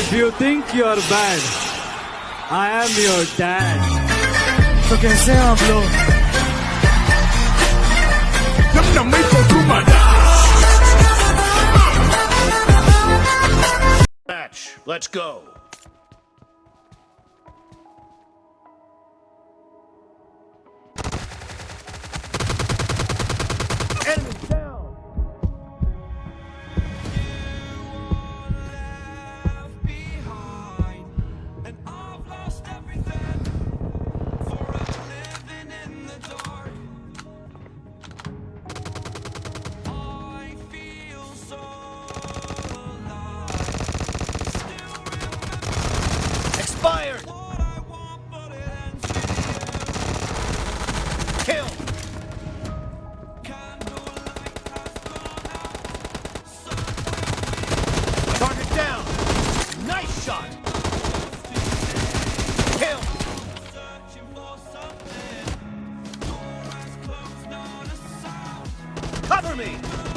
If you think you're bad, I am your dad. तो कैसे हैं आप लोग Match. Let's go. Target down. Nice shot. Kill. Cover me.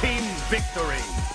team victory.